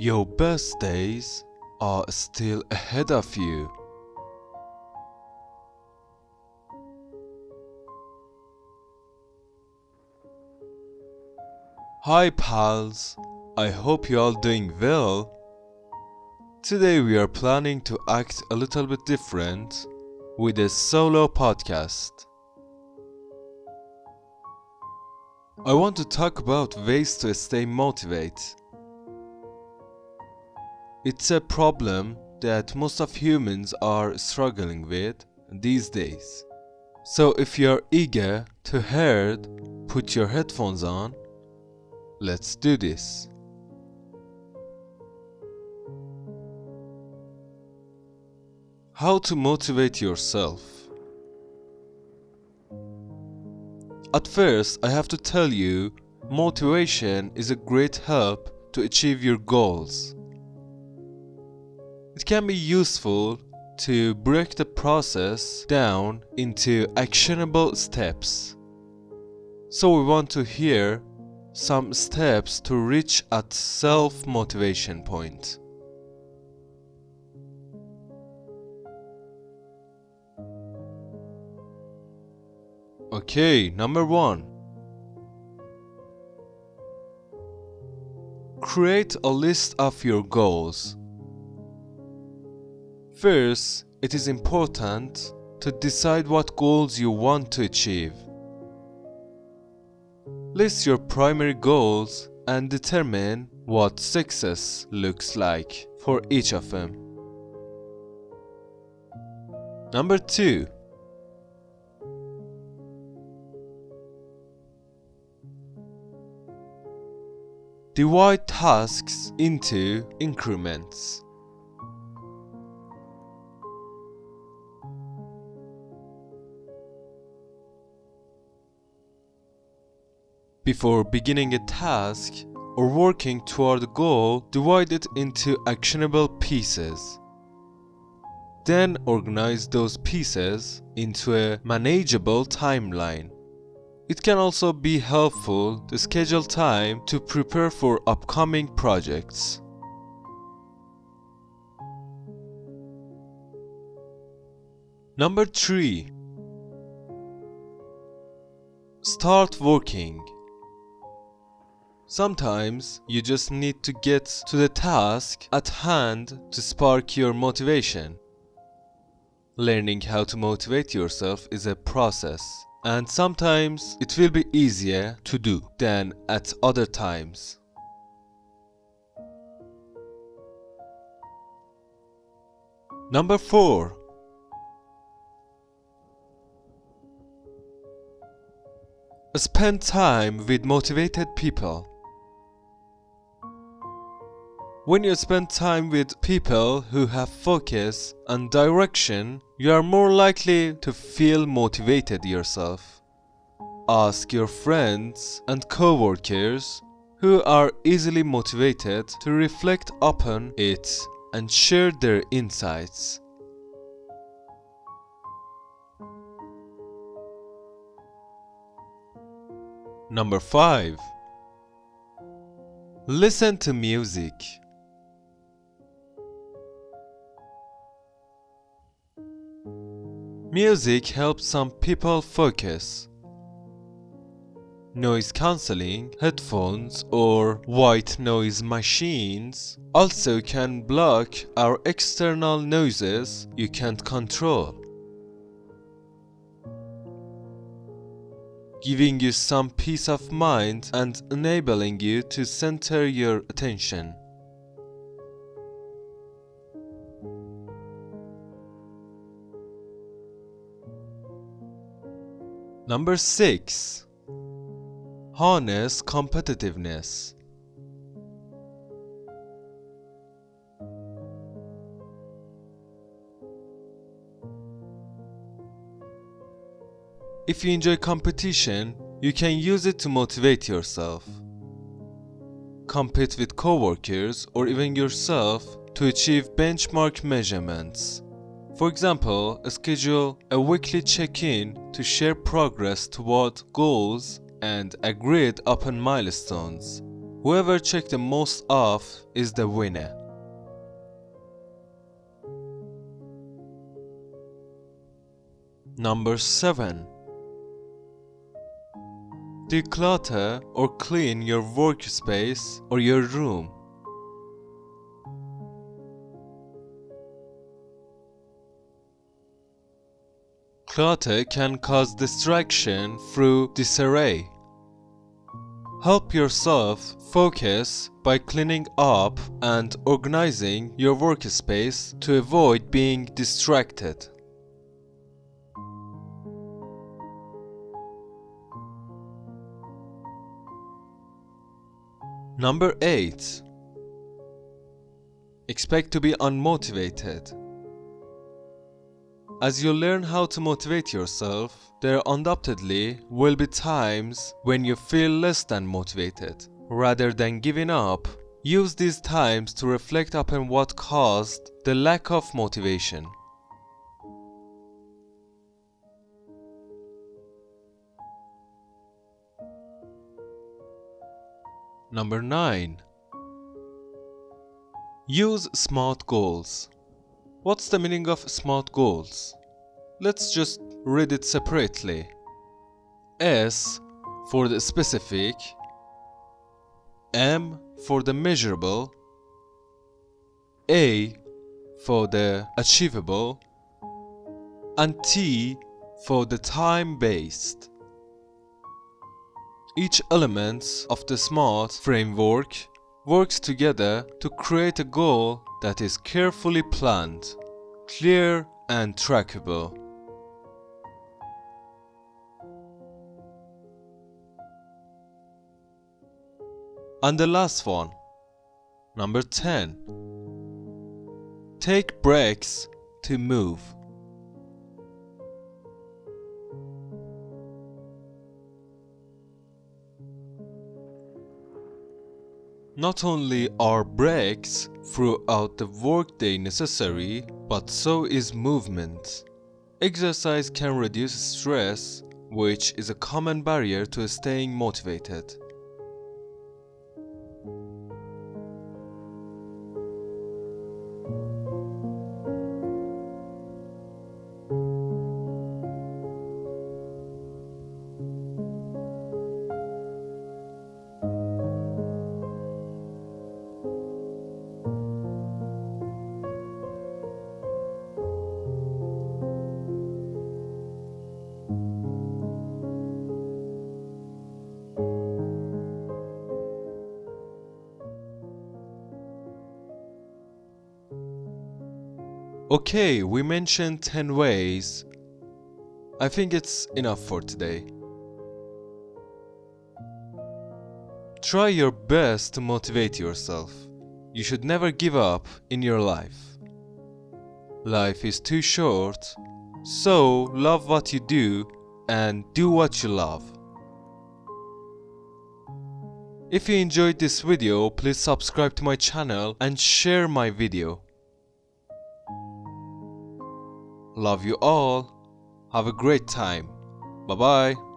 Your best days are still ahead of you. Hi pals, I hope you all doing well. Today we are planning to act a little bit different with a solo podcast. I want to talk about ways to stay motivated. It's a problem that most of humans are struggling with these days. So if you're eager to hear it, put your headphones on. Let's do this. How to motivate yourself. At first, I have to tell you, motivation is a great help to achieve your goals. It can be useful to break the process down into actionable steps. So we want to hear some steps to reach at self-motivation point. Okay, number one. Create a list of your goals. First, it is important to decide what goals you want to achieve. List your primary goals and determine what success looks like for each of them. Number 2. Divide tasks into increments. Before beginning a task or working toward a goal, divide it into actionable pieces. Then organize those pieces into a manageable timeline. It can also be helpful to schedule time to prepare for upcoming projects. Number 3 Start working. Sometimes you just need to get to the task at hand to spark your motivation. Learning how to motivate yourself is a process and sometimes it will be easier to do than at other times. Number 4 Spend time with motivated people. When you spend time with people who have focus and direction, you are more likely to feel motivated yourself. Ask your friends and co-workers who are easily motivated to reflect upon it and share their insights. Number 5 Listen to music. Music helps some people focus. Noise cancelling, headphones or white noise machines also can block our external noises you can't control. Giving you some peace of mind and enabling you to center your attention. Number 6 Harness competitiveness. If you enjoy competition, you can use it to motivate yourself. Compete with coworkers or even yourself to achieve benchmark measurements. For example, schedule a weekly check-in to share progress toward goals and agreed upon milestones. Whoever checked the most off is the winner. Number 7 Declutter or clean your workspace or your room. Clutter can cause distraction through disarray. Help yourself focus by cleaning up and organizing your workspace to avoid being distracted. Number 8 Expect to be unmotivated. As you learn how to motivate yourself, there undoubtedly will be times when you feel less than motivated. Rather than giving up, use these times to reflect upon what caused the lack of motivation. Number 9. Use SMART goals. What's the meaning of SMART goals? Let's just read it separately. S for the specific, M for the measurable, A for the achievable, and T for the time-based. Each element of the SMART framework works together to create a goal that is carefully planned, clear and trackable. And the last one, number 10. Take breaks to move. Not only are breaks throughout the workday necessary, but so is movement. Exercise can reduce stress, which is a common barrier to staying motivated. Okay, we mentioned 10 ways. I think it's enough for today. Try your best to motivate yourself. You should never give up in your life. Life is too short, so love what you do and do what you love. If you enjoyed this video, please subscribe to my channel and share my video. Love you all. Have a great time. Bye bye.